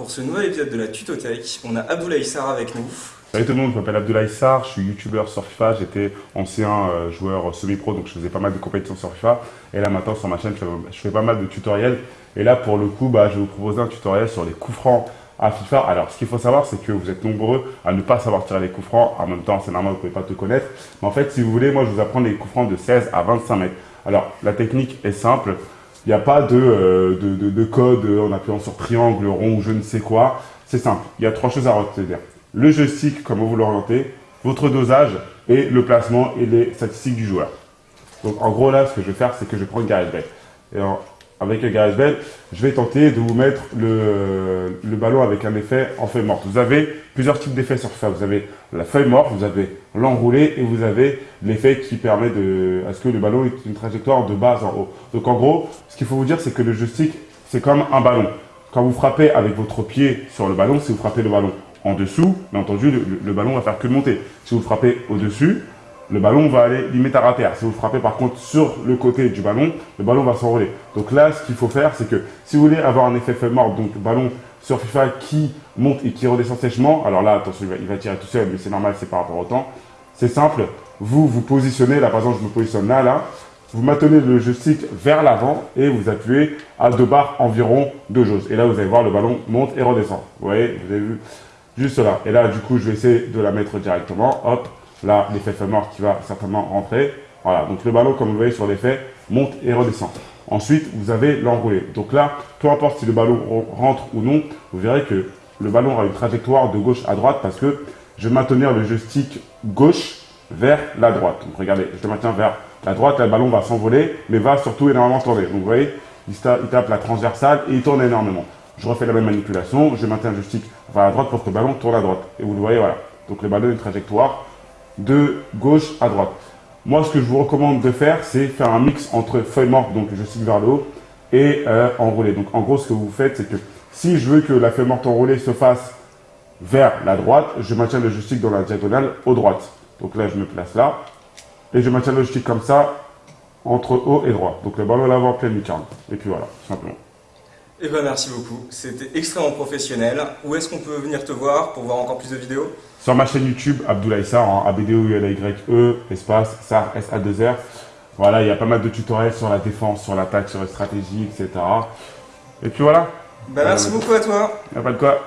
Pour ce nouvel épisode de la Tutothèque, on a Abdoulaye Sarr avec nous. Salut tout le monde, je m'appelle Abdoulaye Sarr, je suis youtubeur sur FIFA, j'étais ancien euh, joueur semi-pro donc je faisais pas mal de compétitions sur FIFA et là maintenant sur ma chaîne je fais, pas mal de tutoriels et là pour le coup bah, je vais vous proposer un tutoriel sur les coups francs à FIFA. Alors ce qu'il faut savoir c'est que vous êtes nombreux à ne pas savoir tirer les coups francs, en même temps c'est normal vous ne pouvez pas te connaître mais en fait si vous voulez moi je vous apprends les coups francs de 16 à 25 mètres. Alors la technique est simple, il n'y a pas de, euh, de, de, code en appuyant sur triangle, rond ou je ne sais quoi. C'est simple, il y a trois choses à retenir le joystick, comment vous l'orientez, votre dosage et le placement et les statistiques du joueur. Donc en gros là, ce que je vais faire, c'est que je prends GarageBand. Et avec le GarageBand, je vais tenter de vous mettre le, le, ballon avec un effet en feuille morte. Vous avez plusieurs types d'effets sur ça. Vous avez la feuille morte, vous avez l'enroulé et vous avez l'effet qui permet de, à ce que le ballon ait une trajectoire de base en haut. Donc en gros, ce qu'il faut vous dire, c'est que le joystick, c'est comme un ballon. Quand vous frappez avec votre pied sur le ballon, si vous frappez le ballon en dessous, bien entendu, le, ballon va faire que monter. Si vous frappez au-dessus, le ballon va aller limite à terre. Si vous frappez par contre sur le côté du ballon, le ballon va s'envoler. Donc là, ce qu'il faut faire, c'est que si vous voulez avoir un effet feuille mort, donc ballon sur FIFA qui monte et qui redescend sèchement, alors là, attention, il va, tirer tout seul, mais c'est normal, c'est par rapport au temps. C'est simple, vous vous positionnez, là par exemple, je me positionne là, là, vous maintenez le joystick vers l'avant et vous appuyez à deux barres environ de jauge. Et là, vous allez voir, le ballon monte et redescend. Vous voyez, vous avez vu Juste là. Et là, du coup, je vais essayer de la mettre directement. Hop, là, l'effet mort qui va certainement rentrer. Voilà, donc le ballon, comme vous voyez sur l'effet, monte et redescend. Ensuite, vous avez l'enroulé. Donc là, peu importe si le ballon rentre ou non, vous verrez que le ballon aura une trajectoire de gauche à droite parce que je vais maintenir le joystick gauche vers la droite. Donc regardez, je le maintiens vers la droite, le ballon va s'envoler, mais va surtout énormément tourner. Donc vous voyez, il tape la transversale et il tourne énormément. Je refais la même manipulation, je maintiens le joystick vers la droite pour que le ballon tourne à droite. Et vous le voyez, voilà. Donc le ballon a une trajectoire de gauche à droite. Moi, ce que je vous recommande de faire, c'est faire un mix entre feuille morte, donc le joystick vers le haut, et euh, enroulé. Donc en gros, ce que vous faites, c'est que si je veux que la feuille morte enroulée se fasse vers la droite, je maintiens le joystick dans la diagonale au droite. Donc là, je me place là, et je maintiens le joystick comme ça, entre haut et droit. Donc le ballon là en pleine lucarne. Et puis voilà, simplement. Eh ben merci beaucoup, c'était extrêmement professionnel. Où est-ce qu'on peut venir te voir pour voir encore plus de vidéos? Sur ma chaîne YouTube, Abdoulaye Sarr, hein, a b d o u l y e espace, Sarr, S-A-2-R. Voilà, il y a pas mal de tutoriels sur la défense, sur l'attaque, sur la stratégie, etc. Et puis voilà. Ben merci beaucoup à toi. Il n'y a pas de quoi.